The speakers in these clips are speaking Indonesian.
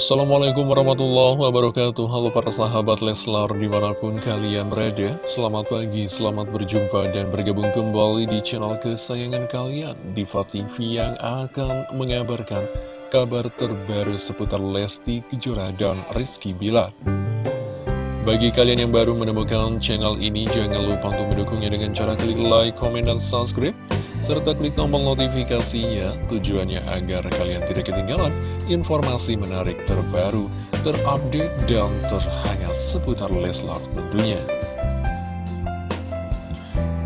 Assalamualaikum warahmatullahi wabarakatuh. Halo para sahabat Leslar di mana pun kalian berada Selamat pagi, selamat berjumpa dan bergabung kembali di channel kesayangan kalian Diva TV yang akan mengabarkan kabar terbaru seputar Lesti Kejora dan Rizky Bilar. Bagi kalian yang baru menemukan channel ini, jangan lupa untuk mendukungnya dengan cara klik like, komen, dan subscribe serta klik tombol notifikasinya tujuannya agar kalian tidak ketinggalan informasi menarik terbaru, terupdate, dan terhangat seputar Leslar tentunya.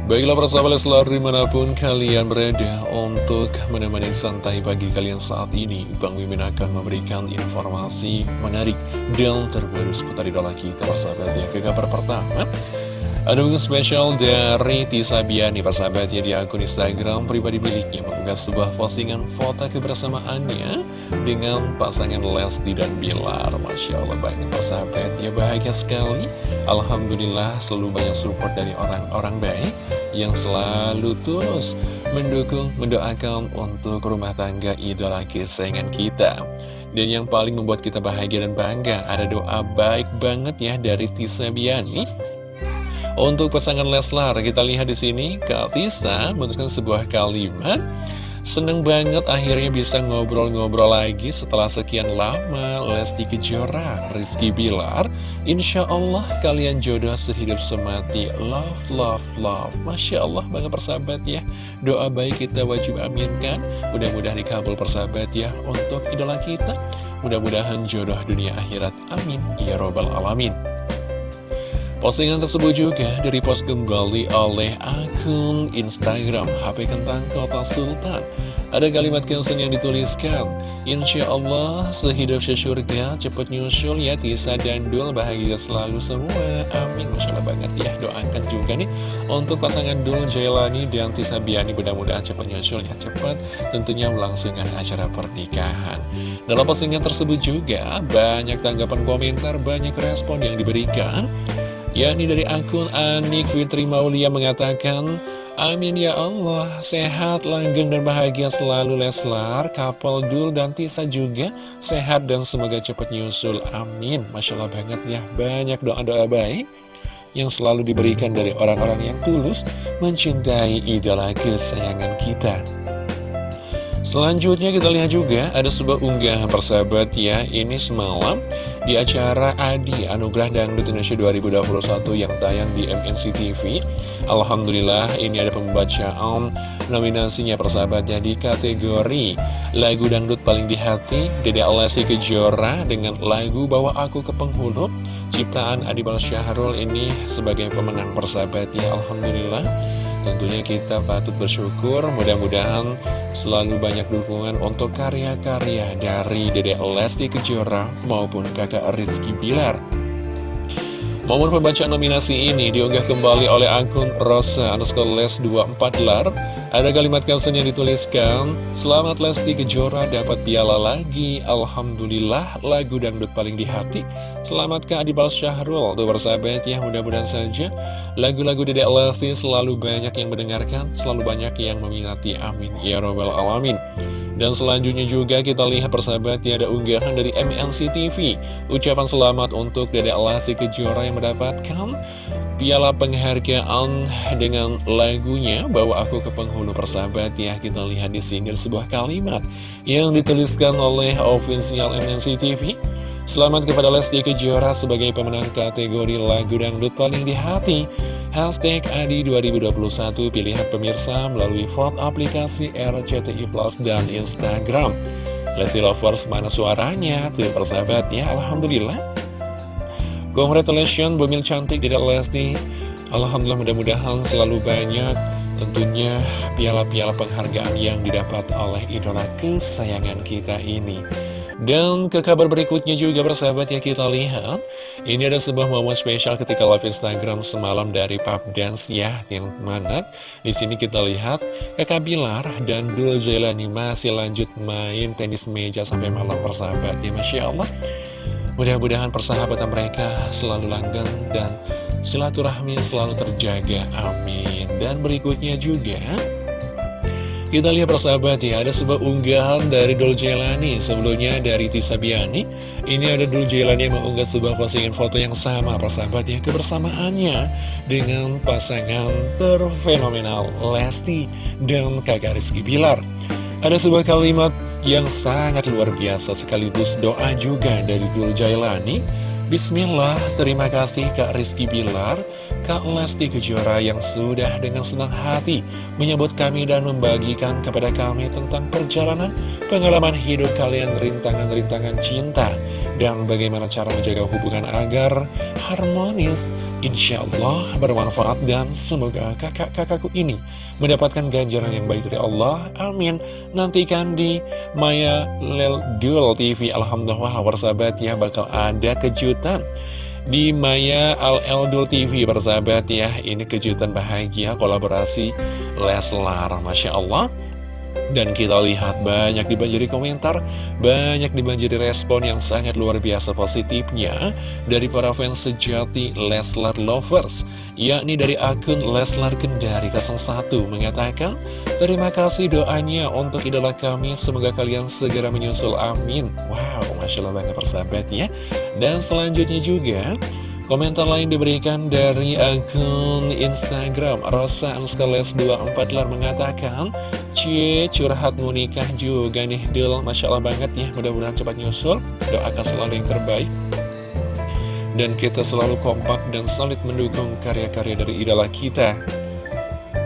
Baiklah persahabat Leslar di mana pun kalian berada untuk menemani santai pagi kalian saat ini Bang Mimin akan memberikan informasi menarik dan terbaru seputar idola kita persahabat ya Ke kabar pertama ada unggahan spesial dari Tisa Biani persahabatnya di akun Instagram pribadi miliknya mengunggah sebuah postingan foto kebersamaannya dengan pasangan Lesti dan Bilar. Masya Allah banyak persahabat ya bahagia sekali. Alhamdulillah selalu banyak support dari orang-orang baik yang selalu terus mendukung, mendoakan untuk rumah tangga idola kesayangan kita. Dan yang paling membuat kita bahagia dan bangga ada doa baik banget ya dari Tisa Biani untuk pasangan Leslar, kita lihat di sini Kak Tisa menuliskan sebuah kalimat Seneng banget akhirnya bisa ngobrol-ngobrol lagi setelah sekian lama. Lesti Kejora, Rizky Bilar Insya Allah kalian jodoh sehidup semati. Love, love, love. Masya Allah banget persahabat ya. Doa baik kita wajib aminkan. Mudah-mudahan dikabul persahabat ya Untuk idola kita. Mudah-mudahan jodoh dunia akhirat. Amin. Ya Robbal Alamin Postingan tersebut juga direpost kembali oleh akun Instagram HP Kentang Kota Sultan. Ada kalimat caption yang dituliskan, Insya Allah sehidup sesurga cepat nyusul ya Tisa dan Dul bahagia selalu semua. Amin. Masya banget ya. Doakan juga nih untuk pasangan Dul Jailani dan Tisa Biani mudah-mudahan cepat nyusul ya cepat. Tentunya melangsungkan acara pernikahan. Dalam postingan tersebut juga banyak tanggapan komentar, banyak respon yang diberikan yakni dari akun Anik Fitri Maulia mengatakan Amin ya Allah, sehat, langgeng dan bahagia selalu Leslar, Kapal Dul dan Tisa juga sehat dan semoga cepat nyusul. Amin. Masya Allah banget ya, banyak doa-doa baik yang selalu diberikan dari orang-orang yang tulus mencintai idola kesayangan kita. Selanjutnya kita lihat juga ada sebuah unggahan persahabat ya. Ini semalam di acara Adi Anugerah Dangdut Indonesia 2021 yang tayang di MNC TV Alhamdulillah ini ada pembacaan nominasinya persahabatnya di kategori Lagu Dangdut Paling di Hati Dede Alessi Kejora dengan lagu Bawa Aku ke Penghulu. Ciptaan Adi Bal Syahrul ini sebagai pemenang persahabatnya. Alhamdulillah Tentunya kita patut bersyukur, mudah-mudahan selalu banyak dukungan untuk karya-karya dari Dede Lesti Kejora maupun kakak Rizky Bilar. Momen pembacaan nominasi ini diunggah kembali oleh akun Rosa underscore les 24 lar ada kalimat caption yang dituliskan, Selamat Lesti Kejora dapat piala lagi, Alhamdulillah lagu dangdut paling di hati. Selamat Kak Adibal Syahrul, tuh bersahabat ya, mudah-mudahan saja lagu-lagu Dedek Lesti selalu banyak yang mendengarkan, selalu banyak yang meminati, amin, ya robbal alamin. Dan selanjutnya juga kita lihat persahabat ya ada unggahan dari MNC TV Ucapan selamat untuk Dedek Lesti Kejora yang mendapatkan piala penghargaan dengan lagunya Bawa Aku ke Penghulu Persahabat ya Kita lihat di sini sebuah kalimat yang dituliskan oleh official MNC TV Selamat kepada Lesti Kejora sebagai pemenang kategori lagu dangdut paling di hati. Hashtag Adi 2021 pilihan pemirsa melalui vote aplikasi RCTI Plus dan Instagram. Lesti Lovers mana suaranya? Tuh persahabat ya Alhamdulillah Congratulations Bumil cantik Dedek Lesti. Alhamdulillah mudah-mudahan selalu banyak Tentunya piala-piala penghargaan yang didapat oleh idola kesayangan kita ini. Dan ke kabar berikutnya juga bersahabat ya kita lihat. Ini ada sebuah momen spesial ketika live Instagram semalam dari Pub Dance ya Yang mana di sini kita lihat Kakak Bilar dan Dul Jailani masih lanjut main tenis meja sampai malam bersahabat ya Masya Allah Mudah-mudahan persahabatan mereka selalu langgeng dan silaturahmi selalu terjaga. Amin. Dan berikutnya juga, Kita lihat persahabat ya, ada sebuah unggahan dari Dul Jelani Sebelumnya dari Tisa Biani Ini ada Dul Jelani yang mengunggah sebuah postingan foto yang sama persahabat ya Kebersamaannya dengan pasangan terfenomenal Lesti dan kakak Rizky Bilar Ada sebuah kalimat yang sangat luar biasa sekaligus doa juga dari Dul Jailani Bismillah, terima kasih Kak Rizky Bilar, Kak Lesti Kejora yang sudah dengan senang hati menyebut kami dan membagikan kepada kami tentang perjalanan pengalaman hidup kalian rintangan-rintangan cinta dan bagaimana cara menjaga hubungan agar harmonis, insya Allah bermanfaat dan semoga kakak-kakakku ini mendapatkan ganjaran yang baik dari Allah. Amin. Nantikan di Maya Lel Duel TV. Alhamdulillah, warsabat ya bakal ada kejutan kejutan di Maya Al Eldul TV bersahabat ya. Ini kejutan bahagia kolaborasi Leslar Masya Allah dan kita lihat banyak dibanjiri komentar, banyak dibanjiri respon yang sangat luar biasa positifnya dari para fans sejati Leslar Lovers, yakni dari akun Leslar Kendari 01 mengatakan, Terima kasih doanya untuk idola kami, semoga kalian segera menyusul, amin. Wow, Masya Allah banget persahabat ya. Dan selanjutnya juga, Komentar lain diberikan dari akun Instagram Rosa Anskales 24 lar mengatakan Cie curhat mau nikah juga nih Dul Masya Allah banget ya mudah-mudahan cepat nyusul. Doakan selalu yang terbaik. Dan kita selalu kompak dan solid mendukung karya-karya dari idola kita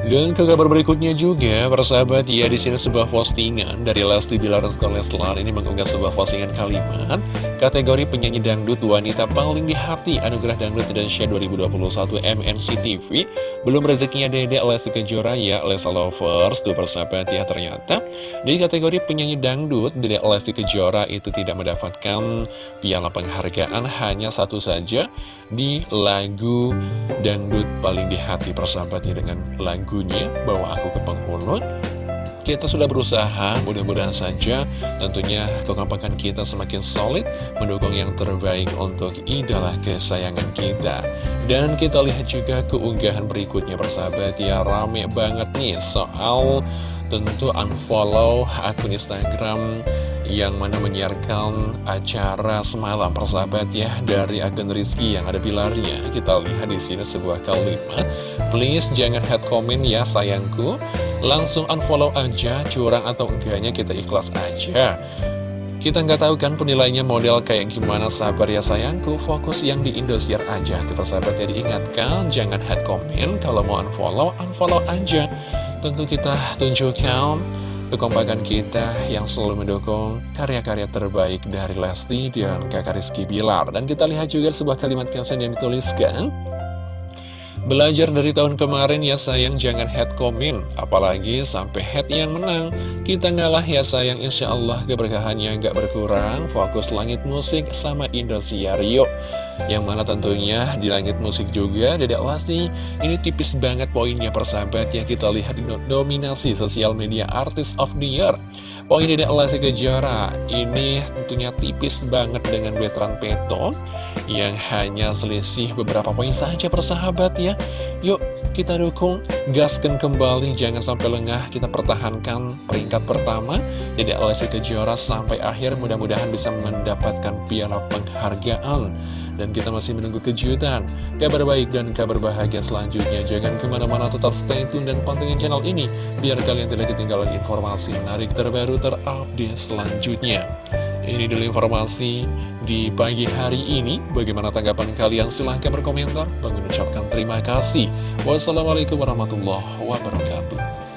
dan ke kabar berikutnya juga, persahabat, ya di sini sebuah postingan dari Lesti Bilar Leslar ini mengunggah sebuah postingan kalimat kategori penyanyi dangdut wanita paling di hati Anugerah Dangdut Indonesia 2021 MNC TV. Belum rezekinya Dede Lesti Kejora ya, Lesa Lovers, tuh persahabat ya ternyata. Di kategori penyanyi dangdut, Dede Lesti Kejora itu tidak mendapatkan piala penghargaan hanya satu saja di lagu dangdut paling di hati persahabatnya dengan lagu lagunya Bawa Aku ke Penghulu kita sudah berusaha, mudah-mudahan saja tentunya kekompakan kita semakin solid mendukung yang terbaik untuk idola kesayangan kita. Dan kita lihat juga keunggahan berikutnya persahabat ya rame banget nih soal tentu unfollow akun Instagram yang mana menyiarkan acara semalam persahabat ya dari akun Rizky yang ada pilarnya. Kita lihat di sini sebuah kalimat Please jangan head comment ya sayangku. Langsung unfollow aja Curang atau enggaknya kita ikhlas aja. Kita nggak tahu kan penilainya model kayak gimana sabar ya sayangku. Fokus yang di Indosiar aja. Tuh persahabat ya diingatkan Jangan head comment. Kalau mau unfollow, unfollow aja. Tentu kita tunjukkan kekompakan kita yang selalu mendukung karya-karya terbaik dari Lesti dan kakak Rizky Bilar. Dan kita lihat juga sebuah kalimat caption yang dituliskan Belajar dari tahun kemarin ya sayang. Jangan head comment Apalagi sampai head yang menang. Kita ngalah ya sayang. Insya Allah keberkahannya nggak berkurang. Fokus langit musik sama Indosiar yuk. Yang mana tentunya di langit musik juga Dedek Lesti ini tipis banget poinnya persahabat ya. Kita lihat dominasi sosial media Artist of the Year Poin Dedek Lesti Kejora. Ini tentunya tipis banget dengan veteran Peto Yang hanya selisih beberapa poin saja persahabat ya. Yuk kita dukung, gaskan kembali, jangan sampai lengah. Kita pertahankan peringkat pertama. Dedek Lesti Kejora sampai akhir mudah-mudahan bisa mendapatkan piala penghargaan dan kita masih menunggu kejutan, kabar baik dan kabar bahagia selanjutnya. Jangan ke mana-mana tetap stay tune dan pantengin channel ini, biar kalian tidak ketinggalan informasi menarik terbaru terupdate selanjutnya. Ini dulu informasi di pagi hari ini. Bagaimana tanggapan kalian? Silahkan berkomentar. Bang ucapkan terima kasih. Wassalamualaikum warahmatullahi wabarakatuh.